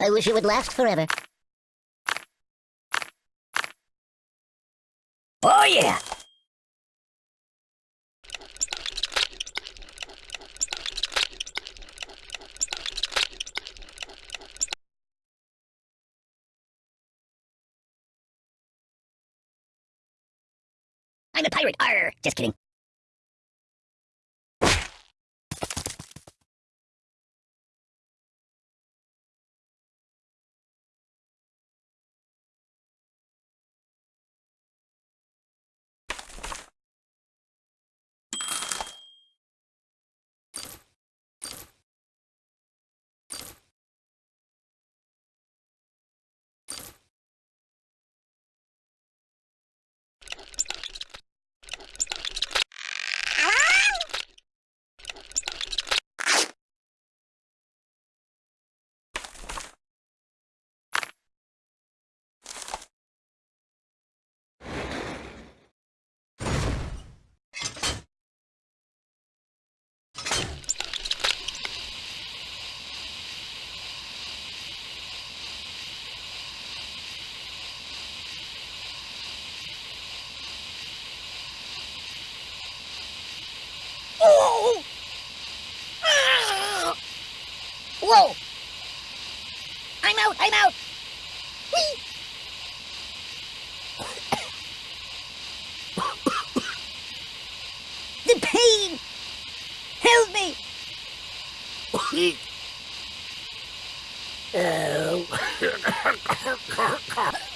I wish it would last forever. Oh yeah! I'm a pirate. Arr! Just kidding. Oh! Ah! Whoa! I'm out! I'm out! Whee! the pain! Help me! oh.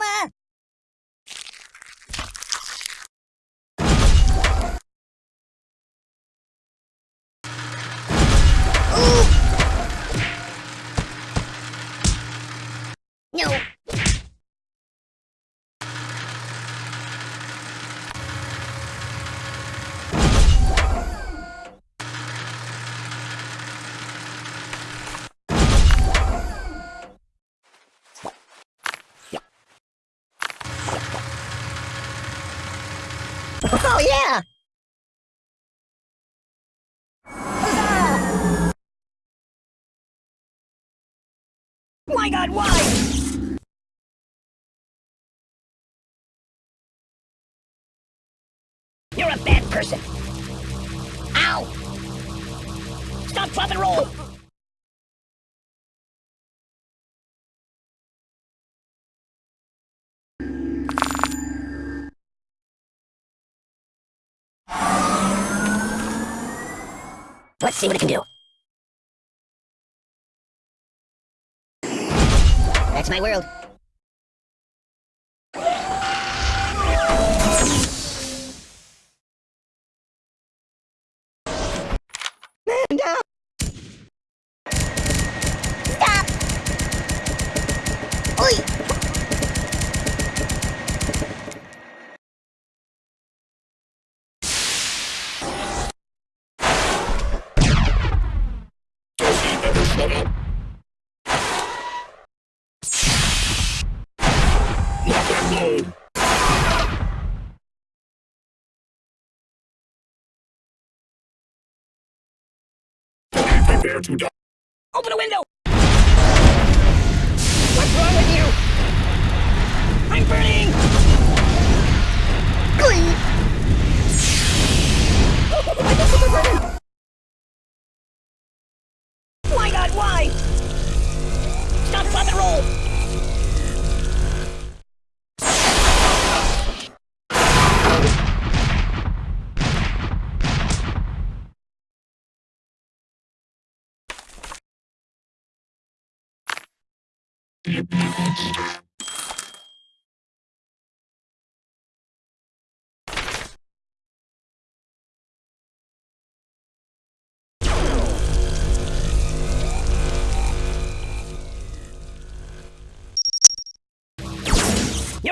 様 My god, why? You're a bad person. Ow! Stop, drop, and roll! Let's see what it can do. That's my world. Man down! Prepare to die. Open a window! What's wrong with you? I'm burning! You're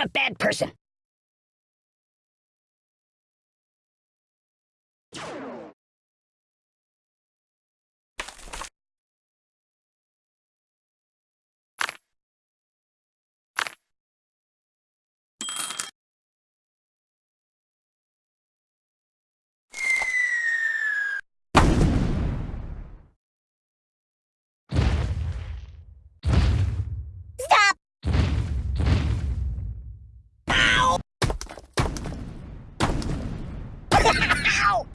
a bad person. Stop! Ow! Ow!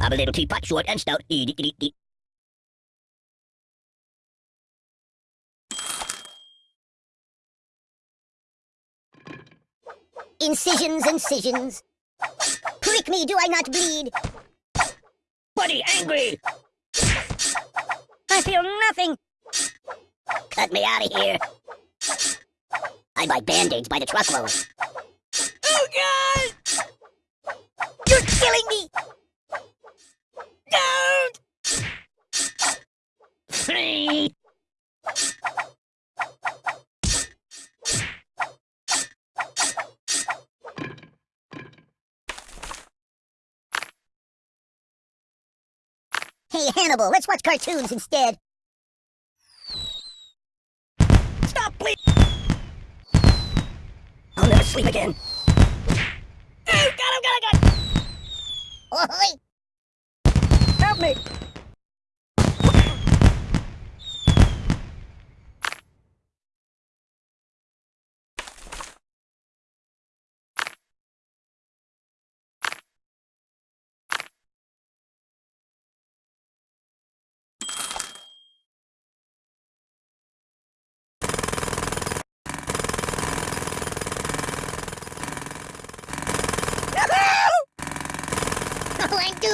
I'm a little teapot, short and stout. Eat, eat, eat. Incisions, incisions. Prick me, do I not bleed? Buddy, angry! I feel nothing. Cut me out of here. I buy band-aids by the truckload. Oh, God! You're killing me! Don't! Hey, Hannibal, let's watch cartoons instead. Stop, please! I'll never sleep again. Oh, God, oh, God, oh, God! Oi! Me!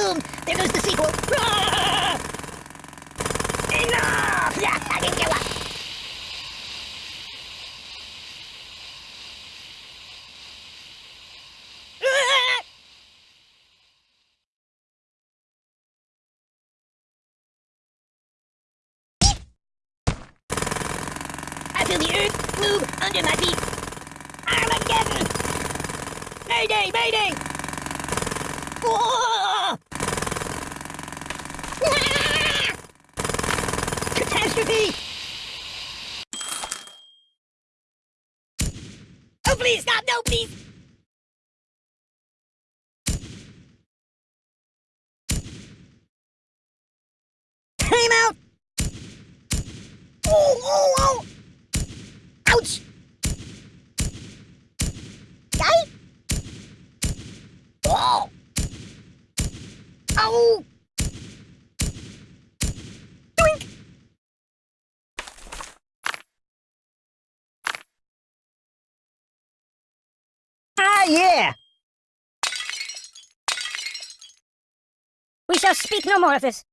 Doomed! There goes the sequel! Ah! Enough! Yeah, I didn't give up! Ah! Feel the earth move under my feet. Armageddon! Mayday! Mayday! Whoa! Catastrophe! Oh, please, stop! No, please! Time out! Oh, oh, oh! Ouch! Die? Oh! Oh! Doink! Ah, yeah! We shall speak no more of this.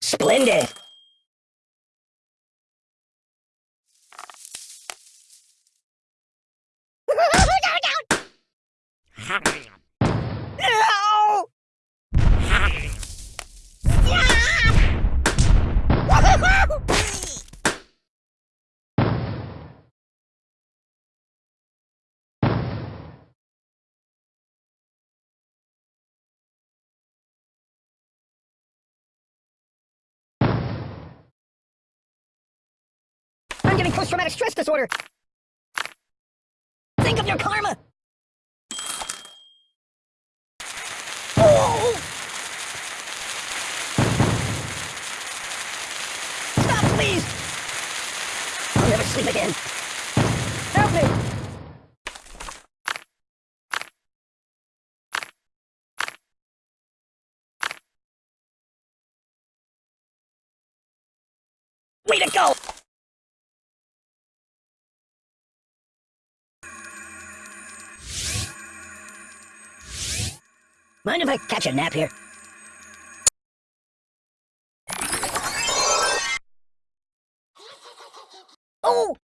Splendid! Post-traumatic stress disorder! Think of your karma! Oh! Stop, please! I'll never sleep again. Help me! Way to go! Mind if I catch a nap here? Oh,